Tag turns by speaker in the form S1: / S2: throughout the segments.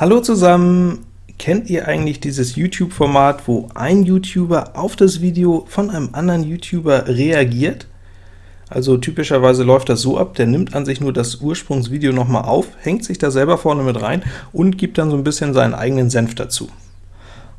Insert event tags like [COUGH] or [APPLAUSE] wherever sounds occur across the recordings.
S1: Hallo zusammen! Kennt ihr eigentlich dieses YouTube-Format, wo ein YouTuber auf das Video von einem anderen YouTuber reagiert? Also typischerweise läuft das so ab, der nimmt an sich nur das Ursprungsvideo nochmal auf, hängt sich da selber vorne mit rein und gibt dann so ein bisschen seinen eigenen Senf dazu.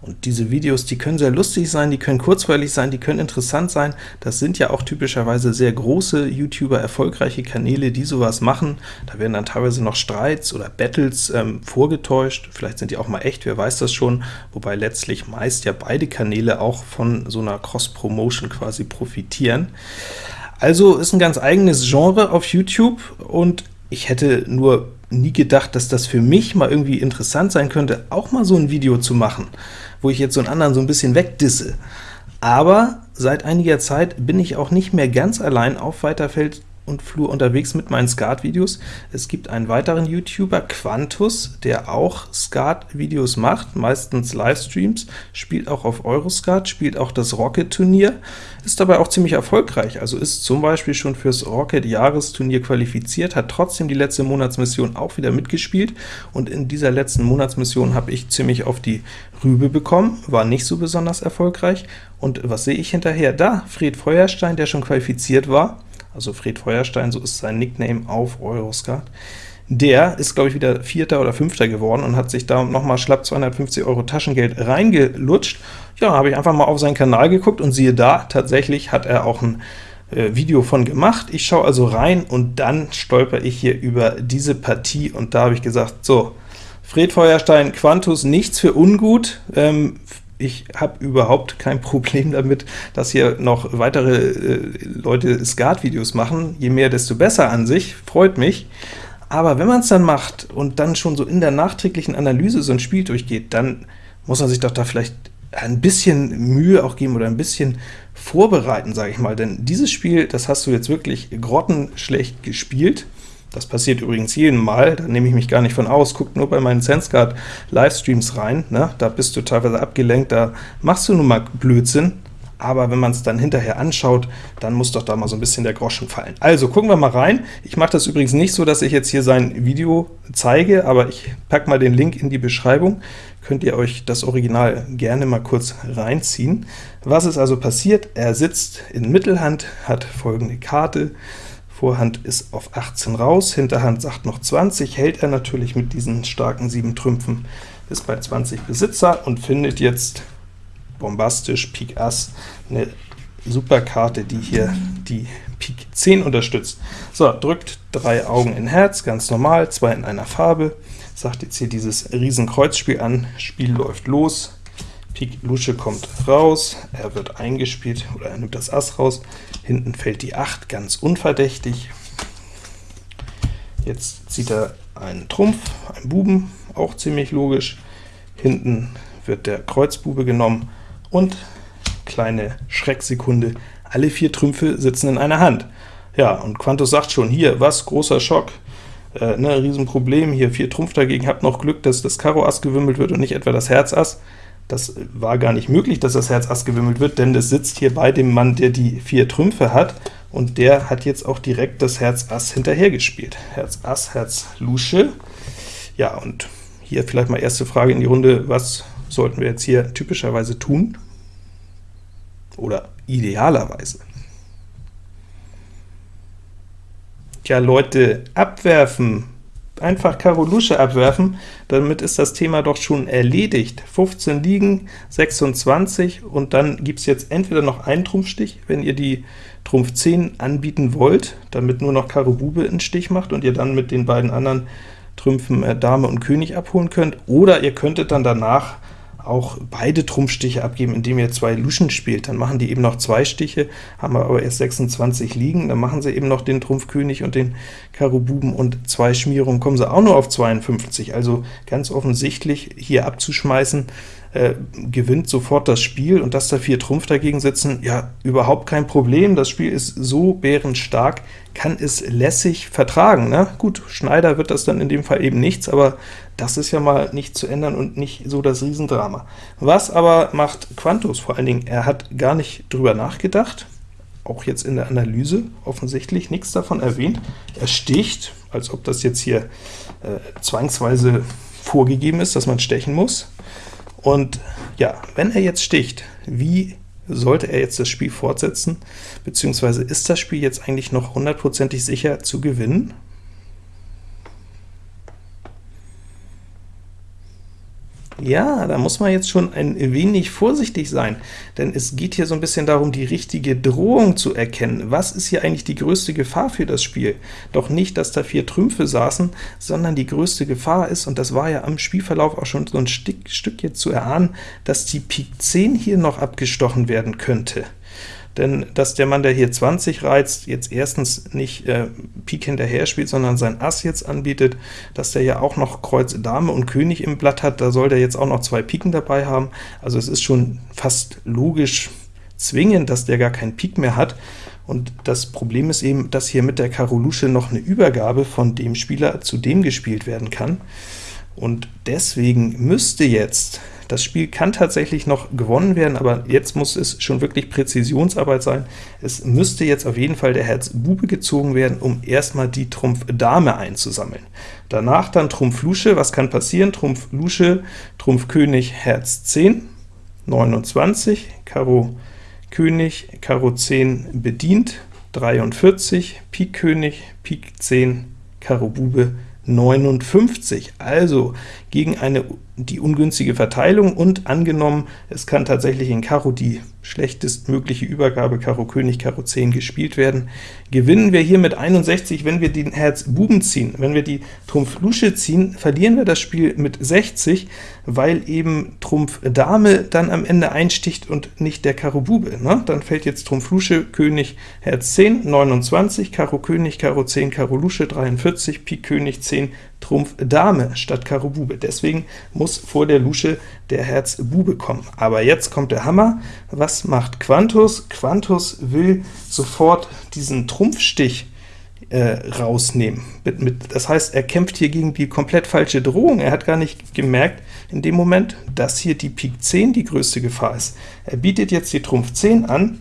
S1: Und diese Videos, die können sehr lustig sein, die können kurzweilig sein, die können interessant sein. Das sind ja auch typischerweise sehr große YouTuber, erfolgreiche Kanäle, die sowas machen. Da werden dann teilweise noch Streits oder Battles ähm, vorgetäuscht, vielleicht sind die auch mal echt, wer weiß das schon, wobei letztlich meist ja beide Kanäle auch von so einer Cross-Promotion quasi profitieren. Also ist ein ganz eigenes Genre auf YouTube, und ich hätte nur nie gedacht, dass das für mich mal irgendwie interessant sein könnte, auch mal so ein Video zu machen, wo ich jetzt so einen anderen so ein bisschen wegdisse. Aber seit einiger Zeit bin ich auch nicht mehr ganz allein auf weiter Feld und Flur unterwegs mit meinen Skat-Videos. Es gibt einen weiteren YouTuber, Quantus, der auch Skat-Videos macht, meistens Livestreams, spielt auch auf Euroskat, spielt auch das Rocket-Turnier, ist dabei auch ziemlich erfolgreich, also ist zum Beispiel schon fürs Rocket-Jahresturnier qualifiziert, hat trotzdem die letzte Monatsmission auch wieder mitgespielt, und in dieser letzten Monatsmission habe ich ziemlich auf die Rübe bekommen, war nicht so besonders erfolgreich, und was sehe ich hinterher? Da, Fred Feuerstein, der schon qualifiziert war, also Fred Feuerstein, so ist sein Nickname auf Euroskat. Der ist, glaube ich, wieder Vierter oder Fünfter geworden und hat sich da nochmal schlapp 250 Euro Taschengeld reingelutscht. Ja, habe ich einfach mal auf seinen Kanal geguckt und siehe da, tatsächlich hat er auch ein äh, Video von gemacht. Ich schaue also rein und dann stolper ich hier über diese Partie und da habe ich gesagt, so, Fred Feuerstein, Quantus, nichts für ungut, ähm, ich habe überhaupt kein [LAUGHS] Problem damit, dass hier noch weitere äh, Leute Skat-Videos machen. Je mehr, desto besser an sich, freut mich. Aber wenn man es dann macht und dann schon so in der nachträglichen Analyse so ein Spiel durchgeht, dann muss man sich doch da vielleicht ein bisschen Mühe auch geben oder ein bisschen vorbereiten, sage ich mal. Denn dieses Spiel, das hast du jetzt wirklich grottenschlecht gespielt. Das passiert übrigens jeden Mal, da nehme ich mich gar nicht von aus. Guckt nur bei meinen SenseGuard Livestreams rein, ne? da bist du teilweise abgelenkt, da machst du nun mal Blödsinn, aber wenn man es dann hinterher anschaut, dann muss doch da mal so ein bisschen der Groschen fallen. Also gucken wir mal rein. Ich mache das übrigens nicht so, dass ich jetzt hier sein Video zeige, aber ich packe mal den Link in die Beschreibung, könnt ihr euch das Original gerne mal kurz reinziehen. Was ist also passiert? Er sitzt in Mittelhand, hat folgende Karte, Vorhand ist auf 18 raus, Hinterhand sagt noch 20, hält er natürlich mit diesen starken 7 Trümpfen, ist bei 20 Besitzer und findet jetzt bombastisch Pik Ass, eine super Karte, die hier die Pik 10 unterstützt. So, drückt drei Augen in Herz, ganz normal, zwei in einer Farbe, sagt jetzt hier dieses Riesenkreuzspiel an, Spiel läuft los, Pik Lusche kommt raus, er wird eingespielt, oder er nimmt das Ass raus, hinten fällt die 8, ganz unverdächtig. Jetzt zieht er einen Trumpf, einen Buben, auch ziemlich logisch. Hinten wird der Kreuzbube genommen, und kleine Schrecksekunde, alle vier Trümpfe sitzen in einer Hand. Ja, und Quantus sagt schon, hier, was, großer Schock, äh, ne, Riesenproblem, hier vier Trumpf dagegen, habt noch Glück, dass das Karo Ass gewimmelt wird und nicht etwa das Herz Ass. Das war gar nicht möglich, dass das Herz Ass gewimmelt wird, denn es sitzt hier bei dem Mann, der die vier Trümpfe hat, und der hat jetzt auch direkt das Herz Ass hinterhergespielt. Herz Ass, Herz Lusche. Ja, und hier vielleicht mal erste Frage in die Runde, was sollten wir jetzt hier typischerweise tun? Oder idealerweise? Tja, Leute, abwerfen, einfach Karo Lusche abwerfen, damit ist das Thema doch schon erledigt. 15 liegen, 26, und dann gibt es jetzt entweder noch einen Trumpfstich, wenn ihr die Trumpf 10 anbieten wollt, damit nur noch Karo Bube einen Stich macht und ihr dann mit den beiden anderen Trümpfen äh, Dame und König abholen könnt, oder ihr könntet dann danach auch beide Trumpfstiche abgeben, indem ihr zwei Luschen spielt. Dann machen die eben noch zwei Stiche, haben aber erst 26 liegen, dann machen sie eben noch den Trumpf König und den Karo Buben und zwei Schmierungen, kommen sie auch nur auf 52. Also ganz offensichtlich hier abzuschmeißen, äh, gewinnt sofort das Spiel, und dass da vier Trumpf dagegen sitzen, ja, überhaupt kein Problem. Das Spiel ist so bärenstark, kann es lässig vertragen. Ne? Gut, Schneider wird das dann in dem Fall eben nichts, aber das ist ja mal nicht zu ändern und nicht so das Riesendrama. Was aber macht Quantus vor allen Dingen? Er hat gar nicht drüber nachgedacht, auch jetzt in der Analyse offensichtlich nichts davon erwähnt. Er sticht, als ob das jetzt hier äh, zwangsweise vorgegeben ist, dass man stechen muss. Und ja, wenn er jetzt sticht, wie sollte er jetzt das Spiel fortsetzen, beziehungsweise ist das Spiel jetzt eigentlich noch hundertprozentig sicher zu gewinnen? Ja, da muss man jetzt schon ein wenig vorsichtig sein, denn es geht hier so ein bisschen darum, die richtige Drohung zu erkennen. Was ist hier eigentlich die größte Gefahr für das Spiel? Doch nicht, dass da vier Trümpfe saßen, sondern die größte Gefahr ist, und das war ja am Spielverlauf auch schon so ein Stück, Stück jetzt zu erahnen, dass die Pik 10 hier noch abgestochen werden könnte denn dass der Mann, der hier 20 reizt, jetzt erstens nicht äh, Pik hinterher spielt, sondern sein Ass jetzt anbietet, dass der ja auch noch Kreuz Dame und König im Blatt hat, da soll der jetzt auch noch zwei Piken dabei haben, also es ist schon fast logisch zwingend, dass der gar keinen Pik mehr hat, und das Problem ist eben, dass hier mit der Karo Lusche noch eine Übergabe von dem Spieler zu dem gespielt werden kann, und deswegen müsste jetzt das Spiel kann tatsächlich noch gewonnen werden, aber jetzt muss es schon wirklich Präzisionsarbeit sein. Es müsste jetzt auf jeden Fall der Herz Bube gezogen werden, um erstmal die Trumpf Dame einzusammeln. Danach dann Trumpf Lusche, was kann passieren? Trumpf Lusche, Trumpf König, Herz 10, 29, Karo König, Karo 10 bedient, 43, Pik König, Pik 10, Karo Bube, 59. Also gegen eine die ungünstige Verteilung und angenommen, es kann tatsächlich in Karo die schlechtestmögliche Übergabe Karo König, Karo 10 gespielt werden, gewinnen wir hier mit 61, wenn wir den Herz Buben ziehen. Wenn wir die Trumpf Lusche ziehen, verlieren wir das Spiel mit 60, weil eben Trumpf Dame dann am Ende einsticht und nicht der Karo Bube. Ne? Dann fällt jetzt Trumpf Lusche, König, Herz 10, 29, Karo König, Karo 10, Karo Lusche, 43, Pik König 10, Trumpf Dame statt Karo Bube. Deswegen muss vor der Lusche der Herz Bube kommen. Aber jetzt kommt der Hammer. Was macht Quantus? Quantus will sofort diesen Trumpfstich äh, rausnehmen. Mit, mit, das heißt, er kämpft hier gegen die komplett falsche Drohung. Er hat gar nicht gemerkt in dem Moment, dass hier die Pik 10 die größte Gefahr ist. Er bietet jetzt die Trumpf 10 an,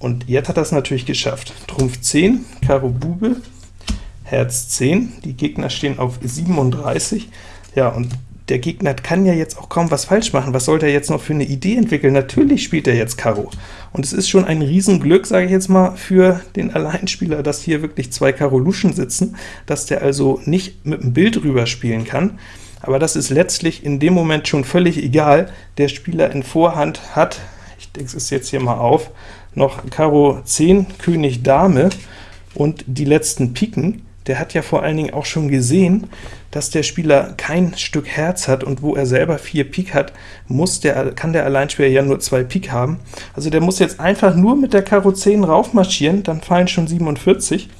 S1: und jetzt hat er es natürlich geschafft. Trumpf 10, Karo Bube, Herz 10, die Gegner stehen auf 37, ja, und der Gegner kann ja jetzt auch kaum was falsch machen. Was sollte er jetzt noch für eine Idee entwickeln? Natürlich spielt er jetzt Karo. Und es ist schon ein Riesenglück, sage ich jetzt mal, für den Alleinspieler, dass hier wirklich zwei Karo Luschen sitzen, dass der also nicht mit dem Bild rüber spielen kann. Aber das ist letztlich in dem Moment schon völlig egal. Der Spieler in Vorhand hat, ich denke es jetzt hier mal auf, noch Karo 10, König Dame und die letzten Piken der hat ja vor allen Dingen auch schon gesehen, dass der Spieler kein Stück Herz hat, und wo er selber 4 Pik hat, muss der, kann der Alleinspieler ja nur 2 Pik haben. Also der muss jetzt einfach nur mit der Karo 10 raufmarschieren, dann fallen schon 47,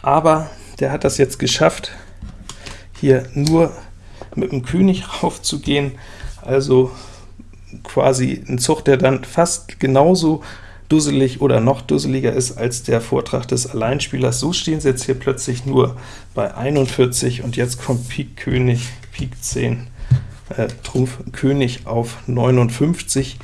S1: aber der hat das jetzt geschafft, hier nur mit dem König [LAUGHS] raufzugehen, also quasi ein Zug, der dann fast genauso dusselig oder noch dusseliger ist als der Vortrag des Alleinspielers. So stehen sie jetzt hier plötzlich nur bei 41, und jetzt kommt Pik König, Pik 10, äh, Trumpf König auf 59.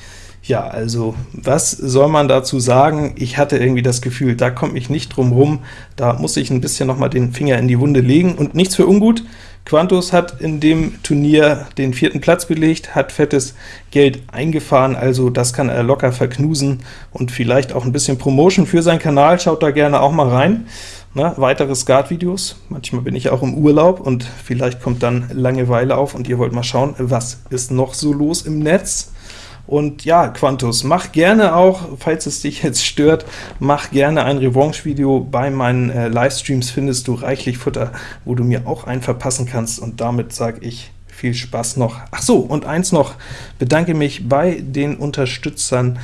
S1: Ja, also was soll man dazu sagen? Ich hatte irgendwie das Gefühl, da komme ich nicht drum rum, da muss ich ein bisschen noch mal den Finger in die Wunde legen, und nichts für ungut, Quantus hat in dem Turnier den vierten Platz belegt, hat fettes Geld eingefahren, also das kann er locker verknusen und vielleicht auch ein bisschen Promotion für seinen Kanal, schaut da gerne auch mal rein. Na, weitere Skat-Videos, manchmal bin ich auch im Urlaub und vielleicht kommt dann Langeweile auf und ihr wollt mal schauen, was ist noch so los im Netz. Und ja, Quantus, mach gerne auch, falls es dich jetzt stört, mach gerne ein Revanche-Video. Bei meinen äh, Livestreams findest du reichlich Futter, wo du mir auch einen verpassen kannst. Und damit sage ich viel Spaß noch. Ach so, und eins noch, bedanke mich bei den Unterstützern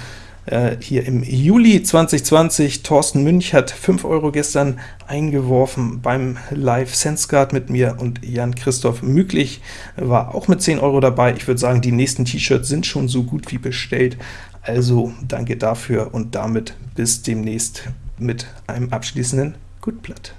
S1: hier im Juli 2020. Thorsten Münch hat 5 Euro gestern eingeworfen beim Live SenseGuard mit mir, und Jan-Christoph Müglich war auch mit 10 Euro dabei. Ich würde sagen, die nächsten T-Shirts sind schon so gut wie bestellt, also danke dafür, und damit bis demnächst mit einem abschließenden Gutblatt.